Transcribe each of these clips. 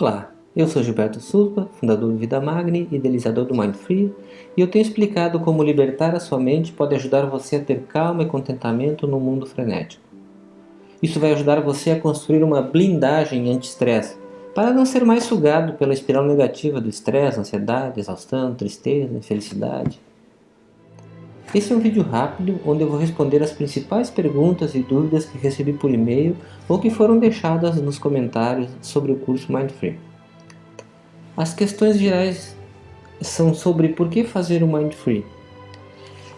Olá, eu sou Gilberto Souza, fundador do Vida Magni, idealizador do Mind Free, e eu tenho explicado como libertar a sua mente pode ajudar você a ter calma e contentamento no mundo frenético. Isso vai ajudar você a construir uma blindagem anti-estresse, para não ser mais sugado pela espiral negativa do estresse, ansiedade, exaustão, tristeza, infelicidade. Esse é um vídeo rápido onde eu vou responder as principais perguntas e dúvidas que recebi por e-mail ou que foram deixadas nos comentários sobre o curso Mindfree. As questões gerais são sobre por que fazer o Mindfree.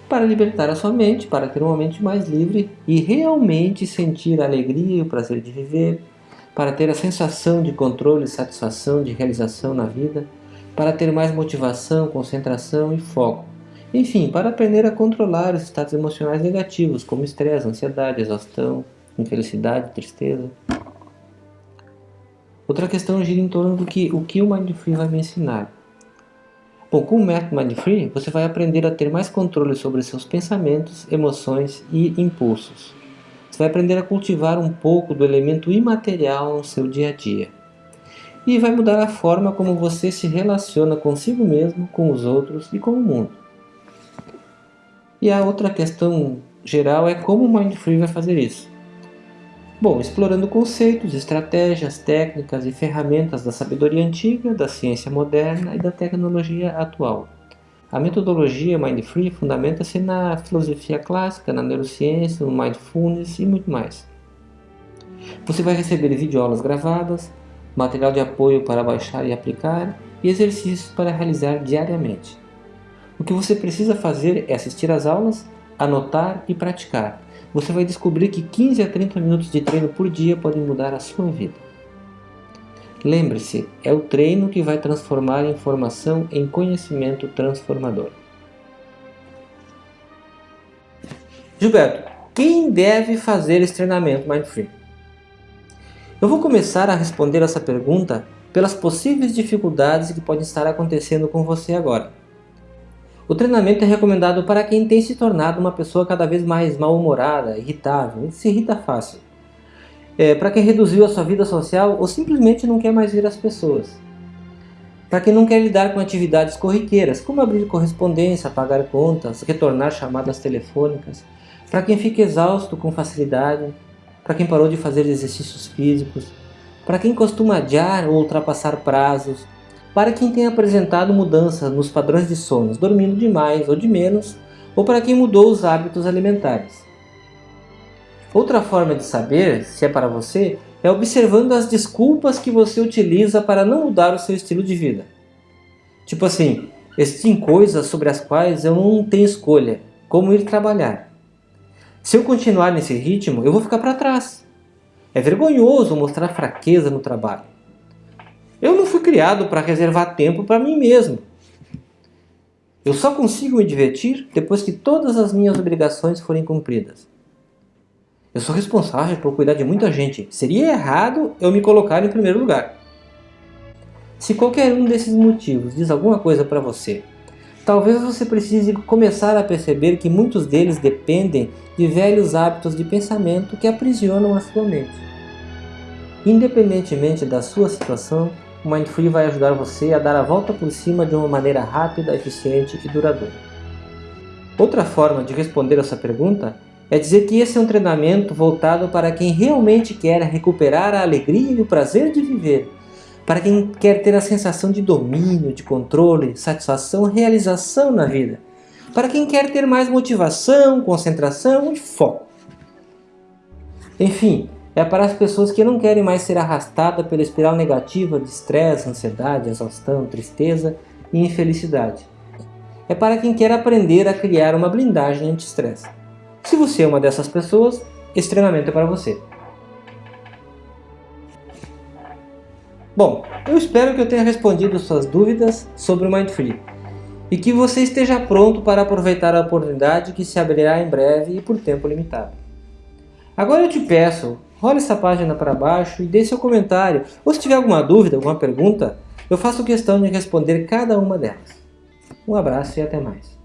Para libertar a sua mente, para ter uma mente mais livre e realmente sentir a alegria e o prazer de viver, para ter a sensação de controle, satisfação, de realização na vida, para ter mais motivação, concentração e foco enfim, para aprender a controlar os estados emocionais negativos, como estresse, ansiedade, exaustão, infelicidade, tristeza. Outra questão gira em torno do que o que o Mindfree vai me ensinar. Bom, com o método Mindfree, você vai aprender a ter mais controle sobre seus pensamentos, emoções e impulsos. Você vai aprender a cultivar um pouco do elemento imaterial no seu dia a dia. E vai mudar a forma como você se relaciona consigo mesmo, com os outros e com o mundo. E a outra questão geral é como o Mindfree vai fazer isso. Bom, explorando conceitos, estratégias, técnicas e ferramentas da sabedoria antiga, da ciência moderna e da tecnologia atual. A metodologia Mindfree fundamenta-se na filosofia clássica, na neurociência, no mindfulness e muito mais. Você vai receber videoaulas gravadas, material de apoio para baixar e aplicar e exercícios para realizar diariamente. O que você precisa fazer é assistir às aulas, anotar e praticar. Você vai descobrir que 15 a 30 minutos de treino por dia podem mudar a sua vida. Lembre-se, é o treino que vai transformar informação em conhecimento transformador. Gilberto, quem deve fazer esse treinamento Mindfree? Eu vou começar a responder essa pergunta pelas possíveis dificuldades que podem estar acontecendo com você agora. O treinamento é recomendado para quem tem se tornado uma pessoa cada vez mais mal-humorada, irritável, se irrita fácil. É, para quem reduziu a sua vida social ou simplesmente não quer mais ver as pessoas. Para quem não quer lidar com atividades corriqueiras, como abrir correspondência, pagar contas, retornar chamadas telefônicas. Para quem fica exausto com facilidade. Para quem parou de fazer exercícios físicos. Para quem costuma adiar ou ultrapassar prazos para quem tem apresentado mudanças nos padrões de sono, dormindo demais ou de menos, ou para quem mudou os hábitos alimentares. Outra forma de saber se é para você é observando as desculpas que você utiliza para não mudar o seu estilo de vida. Tipo assim, existem coisas sobre as quais eu não tenho escolha, como ir trabalhar. Se eu continuar nesse ritmo, eu vou ficar para trás. É vergonhoso mostrar fraqueza no trabalho. Eu não fui criado para reservar tempo para mim mesmo. Eu só consigo me divertir depois que todas as minhas obrigações forem cumpridas. Eu sou responsável por cuidar de muita gente. Seria errado eu me colocar em primeiro lugar. Se qualquer um desses motivos diz alguma coisa para você, talvez você precise começar a perceber que muitos deles dependem de velhos hábitos de pensamento que aprisionam a sua mente. Independentemente da sua situação, o Mindfree vai ajudar você a dar a volta por cima de uma maneira rápida, eficiente e duradoura. Outra forma de responder essa pergunta é dizer que esse é um treinamento voltado para quem realmente quer recuperar a alegria e o prazer de viver, para quem quer ter a sensação de domínio, de controle, satisfação, realização na vida, para quem quer ter mais motivação, concentração e foco. Enfim, é para as pessoas que não querem mais ser arrastadas pela espiral negativa de estresse, ansiedade, exaustão, tristeza e infelicidade. É para quem quer aprender a criar uma blindagem anti-estresse. Se você é uma dessas pessoas, esse treinamento é para você. Bom, eu espero que eu tenha respondido suas dúvidas sobre o Mindfree e que você esteja pronto para aproveitar a oportunidade que se abrirá em breve e por tempo limitado. Agora eu te peço Role essa página para baixo e deixe seu comentário. Ou se tiver alguma dúvida, alguma pergunta, eu faço questão de responder cada uma delas. Um abraço e até mais.